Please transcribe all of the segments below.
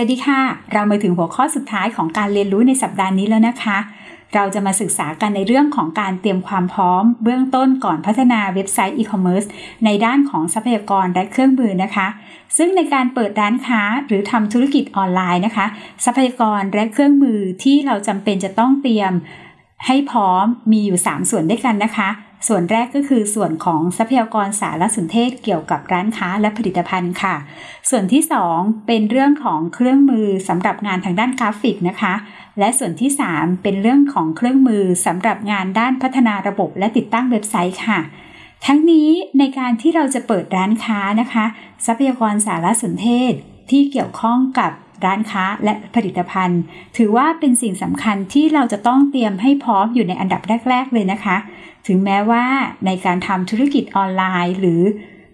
วัสดีค่ะ เรามาถึงหัวข้อสุดท้ายของการเรียนรู้ในสัปดาห์นี้แล้วนะคะ เราจะมาศึกษากันในเรื่องของการเตรียมความพร้อม เบื้องต้นก่อนพัฒนาเว็บไซต์อีคอมเมิร์ซในด้านของทรัพยากรและเครื่องมือนะคะ ซึ่งในการเปิดร้านค้าหรือทำธุรกิจออนไลน์นะคะ ทรัพยากรและเครื่องมือที่เราจำเป็นจะต้องเตรียมให้พร้อมมีอยู่ 3 ส่วนด้วยกันนะคะ ส่วนแรกก็คือส่วนของทรัพยากรสารสนเทศเกี่ยวกับร้านค้าและผลิตภัณฑ์ค่ะ ส่วนที่ 2 เป็นเรื่องของเครื่องมือสำหรับงานทางด้านกราฟิกนะคะ และส่วนที่ 3 เป็นเรื่องของเครื่องมือสำหรับงานด้านพัฒนาระบบและติดตั้งเว็บไซต์ค่ะ ทั้งนี้ในการที่เราจะเปิดร้านค้านะคะ ทรัพยากรสารสนเทศที่เกี่ยวข้องกับร้านค้าและผลิตภัณฑ์ ถือว่าเป็นสิ่งสำคัญที่เราจะต้องเตรียมให้พร้อมอยู่ในอันดับแรก ๆ เลยนะคะ ถึงแม้ว่าในการทำธุรกิจออนไลน์ หรือ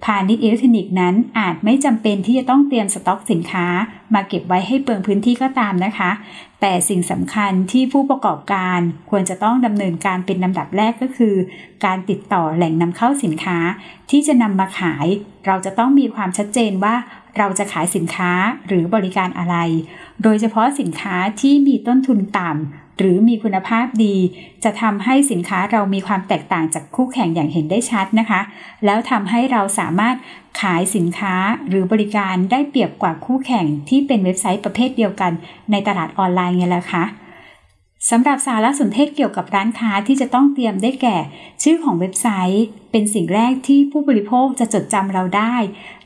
พาณิชย์อิเล็กทรอนิกส์นั้นอาจไม่จำเป็นที่จะต้องเตรียมสต็อกสินค้า มาเก็บไว้ให้เปลืองพื้นที่ก็ตามนะคะ แต่สิ่งสำคัญที่ผู้ประกอบการควรจะต้องดำเนินการเป็นลำดับแรกก็คือ การติดต่อแหล่งนำเข้าสินค้า ที่จะนำมาขาย เราจะต้องมีความชัดเจนว่าเราจะขายสินค้าหรือบริการอะไร โดยเฉพาะสินค้าที่มีต้นทุนต่ำ หรือมีคุณภาพดี จะทำให้สินค้าเรามีความแตกต่างจากคู่แข่งอย่างเห็นได้ชัดนะคะ แล้วทำให้เราสามารถขายสินค้าหรือบริการได้เปรียบกว่าคู่แข่งที่เป็นเว็บไซต์ประเภทเดียวกัน ในตลาดออนไลน์ไงล่ะคะสำหรับสารสนเทศเกี่ยวกับร้านค้าที่จะต้องเตรียมได้แก่ ชื่อของเว็บไซต์ เป็นสิ่งแรกที่ผู้บริโภคจะจดจำเราได้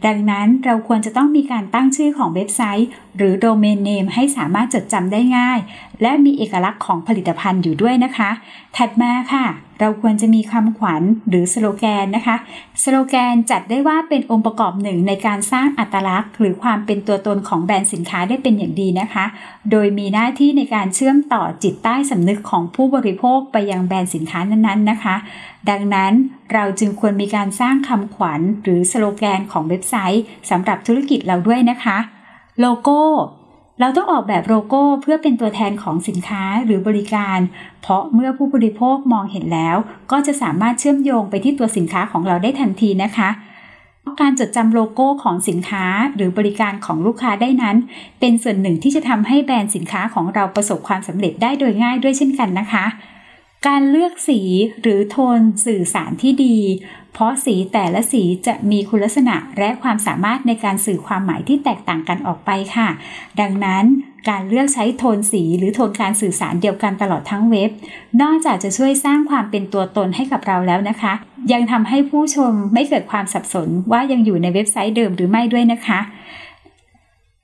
ดังนั้นเราควรจะต้องมีการตั้งชื่อของเว็บไซต์ หรือโดเมนเนมให้สามารถจดจำได้ง่าย และมีเอกลักษณ์ของผลิตภัณฑ์อยู่ด้วยนะคะ ถัดมาค่ะ เราควรจะมีคำขวัญหรือสโลแกนนะคะ สโลแกนจัดได้ว่าเป็นองค์ประกอบหนึ่งในการสร้างอัตลักษณ์ หรือความเป็นตัวตนของแบรนด์สินค้าได้เป็นอย่างดีนะคะ โดยมีหน้าที่ในการเชื่อมต่อจิตใต้สำนึกของผู้บริโภคไปยังแบรนด์สินค้านั้นๆนะคะ ดังนั้น เราจึงควรมีการสร้างคำขวัญหรือสโลแกนของเว็บไซต์สำหรับธุรกิจเราด้วยนะคะ โลโก้ เราต้องออกแบบโลโก้เพื่อเป็นตัวแทนของสินค้าหรือบริการ เพราะเมื่อผู้บริโภคมองเห็นแล้ว ก็จะสามารถเชื่อมโยงไปที่ตัวสินค้าของเราได้ทันทีนะคะการจดจำโลโก้ของสินค้าหรือบริการของลูกค้าได้นั้น เป็นส่วนหนึ่งที่จะทำให้แบรนด์สินค้าของเราประสบความสำเร็จได้โดยง่ายด้วยเช่นกันนะคะ การเลือกสีหรือโทนสื่อสารที่ดี เพราะสีแต่ละสีจะมีคุณลักษณะและความสามารถในการสื่อความหมายที่แตกต่างกันออกไปค่ะ ดังนั้นการเลือกใช้โทนสีหรือโทนการสื่อสารเดียวกันตลอดทั้งเว็บ นอกจากจะช่วยสร้างความเป็นตัวตนให้กับเราแล้วนะคะ ยังทำให้ผู้ชมไม่เกิดความสับสนว่ายังอยู่ในเว็บไซต์เดิมหรือไม่ด้วยนะคะ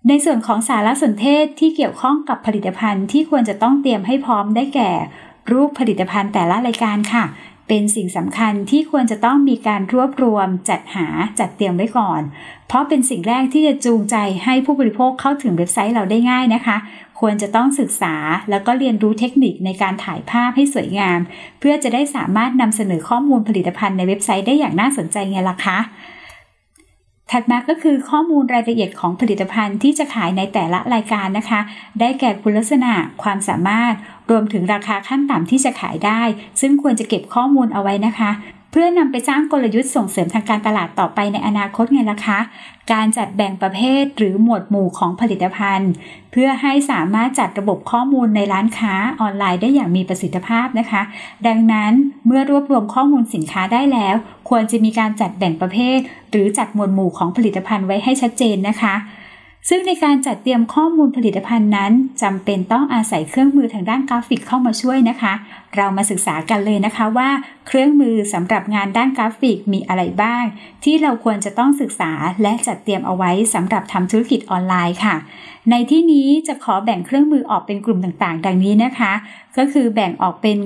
ในส่วนของสารสนเทศที่เกี่ยวข้องกับผลิตภัณฑ์ที่ควรจะต้องเตรียมให้พร้อมได้แก่ รูปผลิตภัณฑ์แต่ละรายการค่ะ เป็นสิ่งสำคัญที่ควรจะต้องมีการรวบรวม จัดหาจัดเตรียมไว้ก่อน เพราะเป็นสิ่งแรกที่จะจูงใจให้ผู้บริโภคเข้าถึงเว็บไซต์เราได้ง่ายนะคะ ควรจะต้องศึกษาแล้วก็เรียนรู้เทคนิคในการถ่ายภาพให้สวยงาม เพื่อจะได้สามารถนำเสนอข้อมูลผลิตภัณฑ์ในเว็บไซต์ได้อย่างน่าสนใจไงล่ะคะถัดมาก็คือข้อมูลรายละเอียดของผลิตภัณฑ์ที่จะขายในแต่ละรายการนะคะ ได้แก่คุณลักษณะ ความสามารถ รวมถึงราคาขั้นต่ำที่จะขายได้ ซึ่งควรจะเก็บข้อมูลเอาไว้นะคะ เพื่อนำไปสร้างกลยุทธ์ส่งเสริมทางการตลาดต่อไปในอนาคตไงล่ะคะ การจัดแบ่งประเภทหรือหมวดหมู่ของผลิตภัณฑ์ เพื่อให้สามารถจัดระบบข้อมูลในร้านค้าออนไลน์ได้อย่างมีประสิทธิภาพนะคะ ดังนั้นเมื่อรวบรวมข้อมูลสินค้าได้แล้ว ควรจะมีการจัดแบ่งประเภท หรือจัดหมวดหมู่ของผลิตภัณฑ์ไว้ให้ชัดเจนนะคะ ซึ่งในการจัดเตรียมข้อมูลผลิตภัณฑ์นั้นจำเป็นต้องอาศัยเครื่องมือทางด้านกราฟิกเข้ามาช่วยนะคะ เรามาศึกษากันเลยนะคะว่า เครื่องมือสำหรับงานด้านกราฟิกมีอะไรบ้าง ที่เราควรจะต้องศึกษาและจัดเตรียมเอาไว้สำหรับทำธุรกิจออนไลน์ค่ะ ในที่นี้จะขอแบ่งเครื่องมือออกเป็นกลุ่มต่างๆ ดังนี้นะคะ ก็คือแบ่งออกเป็น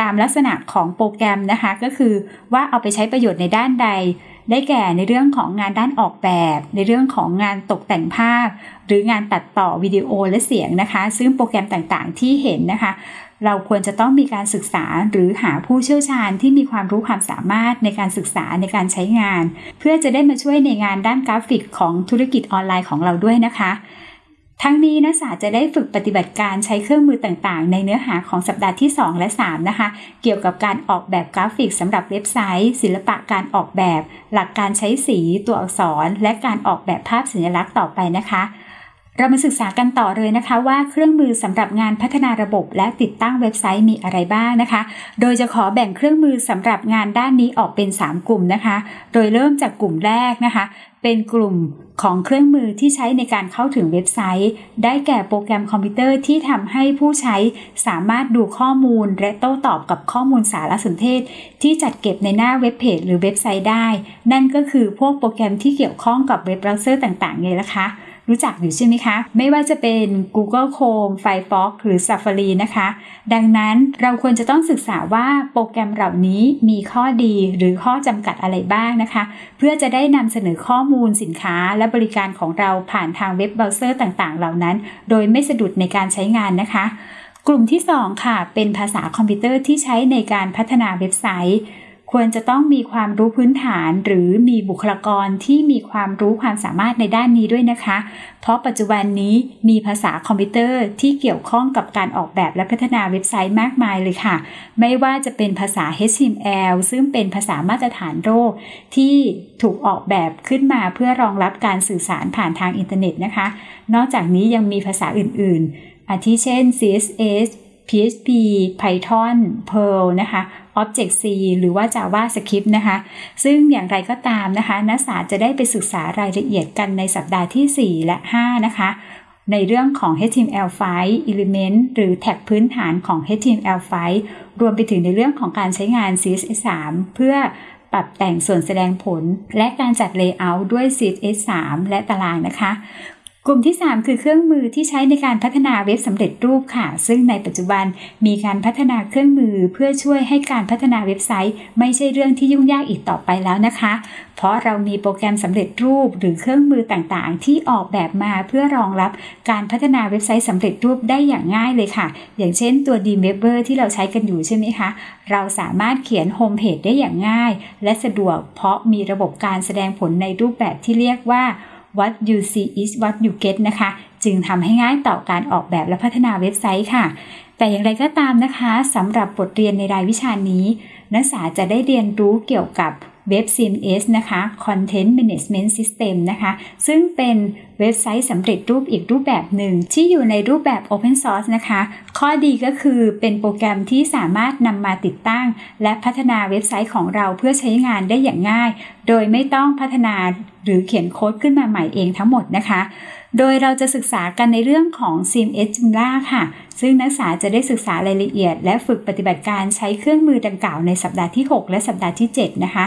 ตามลักษณะของโปรแกรมนะคะ ก็คือว่าเอาไปใช้ประโยชน์ในด้านใด ได้แก่ในเรื่องของงานด้านออกแบบ ในเรื่องของงานตกแต่งภาพ หรืองานตัดต่อวิดีโอและเสียงนะคะ ซึ่งโปรแกรมต่างๆ ที่เห็นนะคะ เราควรจะต้องมีการศึกษาหรือหาผู้เชี่ยวชาญที่มีความรู้ความสามารถในการศึกษาในการใช้งาน เพื่อจะได้มาช่วยในงานด้านกราฟิกของธุรกิจออนไลน์ของเราด้วยนะคะ ทั้งนี้นักศึกษาจะได้ฝึกปฏิบัติการใช้เครื่องมือต่างๆ ในเนื้อหาของสัปดาห์ที่ 2 และ 3 นะคะ เกี่ยวกับการออกแบบกราฟิกสำหรับเว็บไซต์ ศิลปะการออกแบบ หลักการใช้สีตัวอักษร และการออกแบบภาพสัญลักษณ์ต่อไปนะคะ เรามาศึกษากันต่อเลยนะคะว่าเครื่องมือสำหรับงานพัฒนาระบบและติดตั้งเว็บไซต์มีอะไรบ้างนะคะ โดยจะขอแบ่งเครื่องมือสำหรับงานด้านนี้ออกเป็น 3 กลุ่มนะคะ โดยเริ่มจากกลุ่มแรกนะคะ เป็นกลุ่มของเครื่องมือที่ใช้ในการเข้าถึงเว็บไซต์ ได้แก่โปรแกรมคอมพิวเตอร์ที่ทำให้ผู้ใช้สามารถดูข้อมูล และโต้ตอบกับข้อมูลสารสนเทศ ที่จัดเก็บในหน้าเว็บเพจหรือเว็บไซต์ได้ นั่นก็คือพวกโปรแกรมที่เกี่ยวข้องกับเว็บเบราว์เซอร์ต่างๆไงล่ะคะ รู้จักอยู่ใช่ไหมคะ ไม่ว่าจะเป็น Google Chrome Firefox หรือ Safari นะคะ ดังนั้นเราควรจะต้องศึกษาว่าโปรแกรมเหล่านี้มีข้อดีหรือข้อจำกัดอะไรบ้างนะคะ เพื่อจะได้นำเสนอข้อมูลสินค้าและบริการของเราผ่านทางเว็บเบราว์เซอร์ต่างๆ เหล่านั้น โดยไม่สะดุดในการใช้งานนะคะ กลุ่มที่ 2 ค่ะ เป็นภาษาคอมพิวเตอร์ที่ใช้ในการพัฒนาเว็บไซต์ ควรจะต้องมีความรู้พื้นฐานหรือมีบุคลากรที่มีความรู้ความสามารถในด้านนี้ด้วยนะคะ เพราะปัจจุบันนี้มีภาษาคอมพิวเตอร์ที่เกี่ยวข้องกับการออกแบบและพัฒนาเว็บไซต์มากมายเลยค่ะ ไม่ว่าจะเป็นภาษา HTML ซึ่งเป็นภาษามาตรฐานโลกที่ถูกออกแบบขึ้นมาเพื่อรองรับการสื่อสารผ่านทางอินเทอร์เน็ตนะคะ นอกจากนี้ยังมีภาษาอื่น ๆ อาทิเช่น CSS PHP Python Perl นะคะ Object-C หรือว่า JavaScript นะคะ ซึ่งอย่างไรก็ตามนะคะนักศึกษาจะได้ไปศึกษารายละเอียดกันในสัปดาห์ที่ 4 และ 5 นะคะ ในเรื่องของ HTML5 Element หรือแท็กพื้นฐานของ HTML5 รวมไปถึงในเรื่องของการใช้งาน CSS3 เพื่อปรับแต่งส่วนแสดงผล และการจัด Layout ด้วย CSS3 และตารางนะคะ กลุ่มที่ 3 คือเครื่องมือที่ใช้ในการพัฒนาเว็บสำเร็จรูปค่ะ ซึ่งในปัจจุบันมีการพัฒนาเครื่องมือเพื่อช่วยให้การพัฒนาเว็บไซต์ ไม่ใช่เรื่องที่ยุ่งยากอีกต่อไปแล้วนะคะ เพราะเรามีโปรแกรมสำเร็จรูปหรือเครื่องมือต่างๆ ที่ออกแบบมาเพื่อรองรับการพัฒนาเว็บไซต์สำเร็จรูปได้อย่างง่ายเลยค่ะ อย่างเช่นตัว d m e v e r ที่เราใช้กันอยู่ใช่ไหมคะ เราสามารถเขียนโฮมเพจได้อย่างง่าย และสะดวกเพราะมีระบบการแสดงผลในรูปแบบที่เรียกว่า what you see is what you get นะคะ จึงทำให้ง่ายต่อการออกแบบและพัฒนาเว็บไซต์ค่ะ แต่อย่างไรก็ตามนะคะสำหรับบทเรียนในรายวิชานี้ นักศึกษาจะได้เรียนรู้เกี่ยวกับเว็บ CMS นะคะ Content Management System นะคะ ซึ่งเป็น เว็บไซต์สำเร็จรูปอีกรูปแบบหนึ่ง ที่อยู่ในรูปแบบ Open Source นะคะ ข้อดีก็คือเป็นโปรแกรมที่สามารถนำมาติดตั้ง และพัฒนาเว็บไซต์ของเราเพื่อใช้งานได้อย่างง่าย โดยไม่ต้องพัฒนาหรือเขียนโค้ดขึ้นมาใหม่เองทั้งหมดนะคะ โดยเราจะศึกษากันในเรื่องของ CMS Joomla ค่ะ ซึ่งนักศึกษาจะได้ศึกษารายละเอียด และฝึกปฏิบัติการใช้เครื่องมือดังกล่าวในสัปดาห์ที่ 6 และสัปดาห์ที่ 7 นะคะ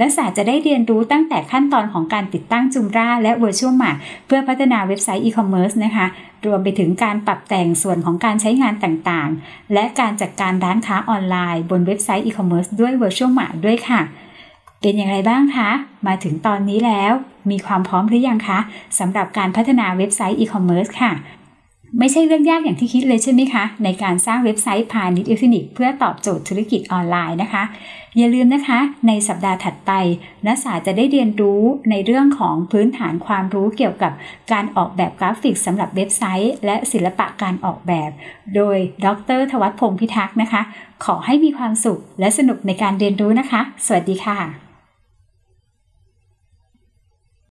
นักศึกษาจะได้เรียนรู้ตั้งแต่ขั้นตอนของการติดตั้งจุมราและ Virtual Mart เพื่อพัฒนาเว็บไซต์ e-commerce นะคะ รวมไปถึงการปรับแต่งส่วนของการใช้งานต่างๆ และการจัดการร้านค้าออนไลน์ บนเว็บไซต์ e-commerce ด้วย Virtual Mart ด้วยค่ะ เป็นอย่างไรบ้างคะ มาถึงตอนนี้แล้ว มีความพร้อมหรือยังคะสำหรับการพัฒนาเว็บไซต์ e-commerce ค่ะ ไม่ใช่เรื่องยากอย่างที่คิดเลยใช่ไหมคะ ในการสร้างเว็บไซต์พาณิชย์อิเล็กทรอนิกส์เพื่อตอบโจทย์ธุรกิจออนไลน์นะคะ อย่าลืมนะคะ ในสัปดาห์ถัดไป นักศึกษาจะได้เรียนรู้ในเรื่องของพื้นฐานความรู้เกี่ยวกับการออกแบบกราฟิกสำหรับเว็บไซต์ และศิลปะการออกแบบ โดยดรทวัฒพงศ์พิทักษ์นะคะ ขอให้มีความสุขและสนุกในการเรียนรู้นะคะ สวัสดีค่ะ